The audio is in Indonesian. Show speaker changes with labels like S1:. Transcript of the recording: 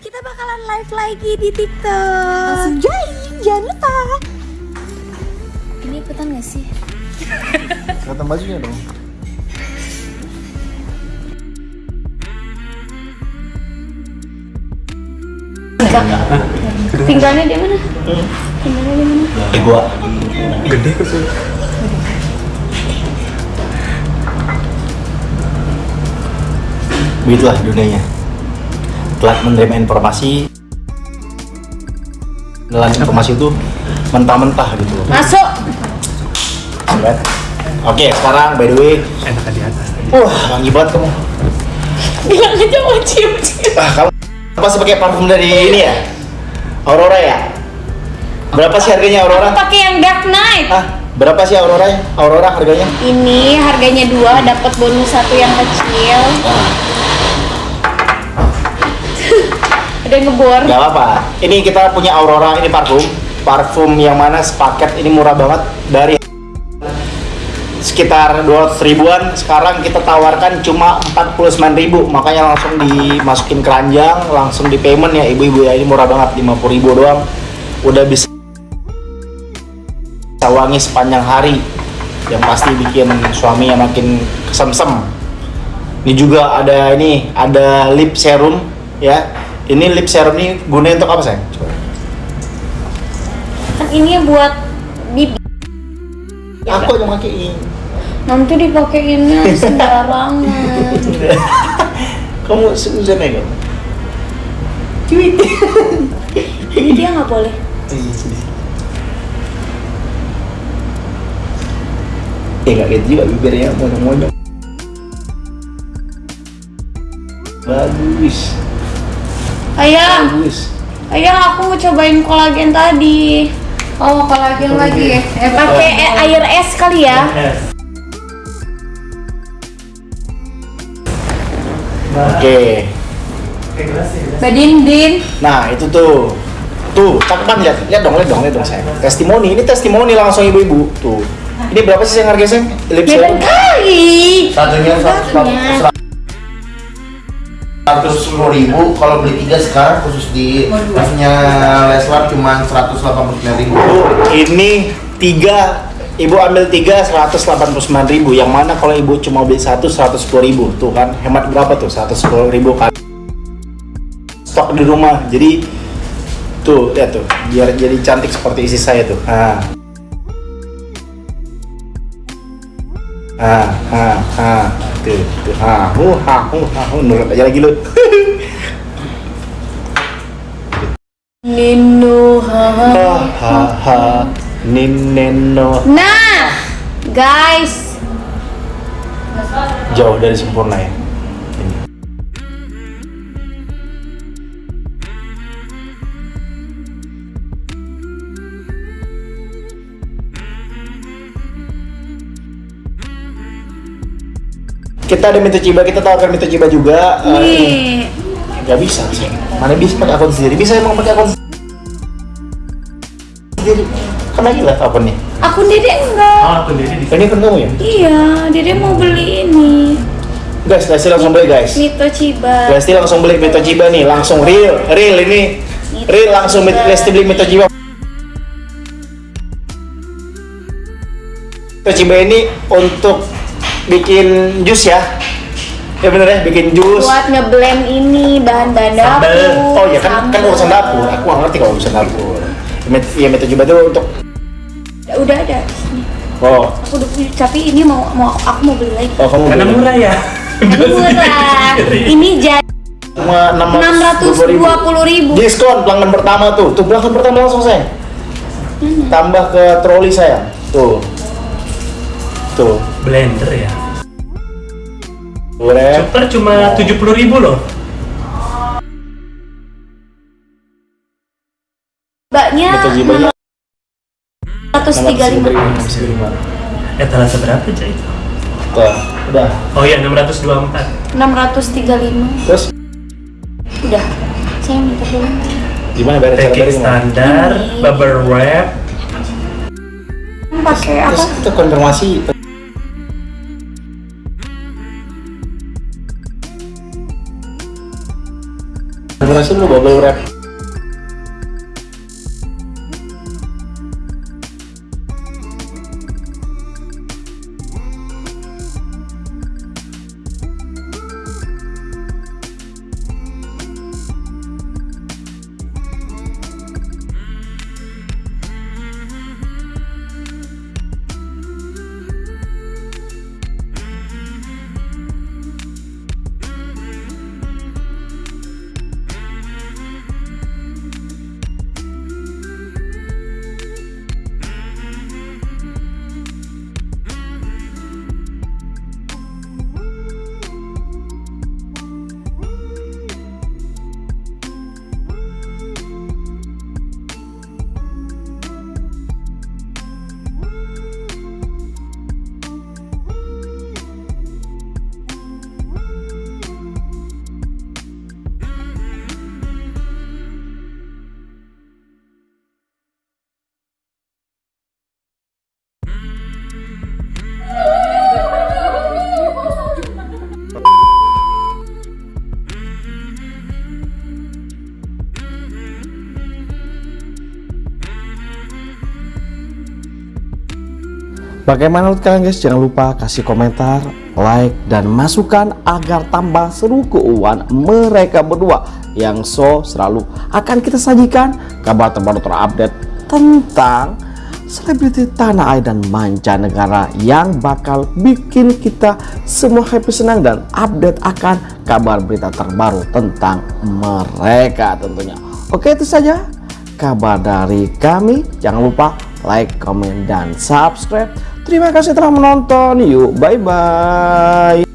S1: kita bakalan live lagi di TikTok.
S2: Langsung join, jangan lupa.
S1: Ini ikutan gak sih?
S3: Kelihatan bajunya dong.
S1: Tinggalnya di mana? Tinggalnya di mana?
S3: Eh gua
S4: Gede kok sih.
S3: begitulah dunianya. Telah menerima informasi dalam informasi itu mentah-mentah gitu loh.
S1: Masuk.
S3: Oke, sekarang by the way,
S4: Enak di atas.
S3: wah wangi banget kamu.
S1: Bilang aja mau cium-cium.
S3: Ah, kamu pasti pakai parfum dari ini ya? Aurora ya? Berapa sih harganya Aurora?
S1: Pakai yang Dark Knight.
S3: Ah, berapa sih Aurora? Aurora harganya?
S1: Ini harganya dua, dapat bonus satu yang kecil. Yang ngebor.
S3: Gak apa-apa. Ini kita punya Aurora, ini parfum. Parfum yang mana sepaket ini murah banget dari sekitar 200 ribuan. Sekarang kita tawarkan cuma 49 ribu. Makanya langsung dimasukin keranjang langsung di payment ya. Ibu-ibu ya ini murah banget 50 ribu doang. Udah bisa wangi sepanjang hari. Yang pasti bikin suami yang makin kesemsem. Ini juga ada ini ada lip serum ya ini lip serum ini gunanya untuk apa sayang? Coba.
S1: Kan ini buat bibir.
S3: aku yang pakai ini
S1: Nanti dipakaiinnya sembarangan.
S3: kamu suzon ya kamu
S1: Cuit. Ini dia nggak boleh.
S3: Iya. Eh gak gitu juga bibirnya monyong-monyong Bagus
S1: Ayah,
S3: Bagus
S1: ayah aku mau cobain kolagen tadi. Oh, kolagen lagi. Eh, pakai eh, air es kali ya.
S3: Oke
S1: Mbak Dindin.
S3: Nah itu tuh Tuh, cakep kan lihat, lihat dong, lihat dong, lihat dong saya. Testimoni, ini testimoni langsung ibu-ibu. Tuh. Ini berapa sih yang harganya, Sayang? Lip
S1: kali.
S5: Satunya
S1: Satunya.
S5: Seratus sepuluh ribu, kalau beli tiga sekarang khusus di tasnya Leslar cuma seratus delapan puluh sembilan ribu.
S3: Ini tiga Ibu ambil tiga 189 ribu. Yang mana kalau ibu cuma beli satu 110 ribu. Tuh kan hemat berapa tuh? 110 ribu kan. Stok di rumah. Jadi Tuh lihat tuh. Biar jadi cantik seperti isi saya tuh. Nah Ah, ah, ah, tuh, tuh, ah, uh, ah, uh, ah, uh, nurut aja lagi lu.
S1: Nino.
S3: ha, ha, ha, nineno,
S1: Nah, guys.
S3: jauh dari sempurna ya. Kita ada Mito Ciba, kita tawarkan Mito Ciba juga. Eh,
S1: Nih.
S3: Gak bisa sih. Mana bisa pakai akun sendiri? Bisa emang pakai akun sendiri. Lagi lah apa nih?
S1: Akun Dede enggak.
S4: Oh, aku jadi di
S3: Ini kan kamu ya?
S1: Iya, Dede mau beli ini.
S3: Guys, Lesti langsung beli guys.
S1: Mito Ciba.
S3: Lesti langsung beli Mito Ciba nih, langsung real, real ini. Real langsung Mit- Lesti beli Mito Ciba. Mito Ciba ini untuk bikin jus ya. Ya bener ya, bikin jus.
S1: Buat ngeblend ini bahan-bahan dapur.
S3: Oh ya kan kan urusan dapur. Aku nggak ngerti kalau urusan dapur. Met- Ya Mito Ciba itu untuk
S1: Udah ada sini.
S3: oh,
S1: Aku udah punya, tapi ini mau mau aku mau beli lagi.
S3: oh kamu
S4: Karena
S3: beli.
S4: murah ya.
S1: Karena murah. Ini jadi
S3: Cuma
S1: 620 ribu.
S3: Diskon pelanggan pertama tuh. Tuh pelanggan pertama langsung saya. Tambah ke troli saya. Tuh. Tuh.
S4: Blender ya.
S3: Boleh.
S4: Super cuma tujuh puluh ribu loh.
S1: mbaknya
S3: Mito Cibanya
S1: 135.
S3: 635.
S4: Eh terasa berapa aja itu?
S3: Tuh, udah.
S4: Oh iya 624
S1: 635.
S3: Terus
S1: Udah. Saya minta dulu.
S3: gimana bayar gimana?
S4: standar, bubble wrap
S1: Pakai apa?
S3: Terus itu konfirmasi berhasil lu bubble wrap
S6: Bagaimana menurut kalian guys? Jangan lupa kasih komentar, like, dan masukan agar tambah seru keuangan mereka berdua yang so selalu akan kita sajikan kabar terbaru terupdate tentang selebriti tanah air dan mancanegara yang bakal bikin kita semua happy senang dan update akan kabar berita terbaru tentang mereka tentunya. Oke itu saja kabar dari kami. Jangan lupa like, comment, dan subscribe. Terima kasih telah menonton. Yuk, bye-bye.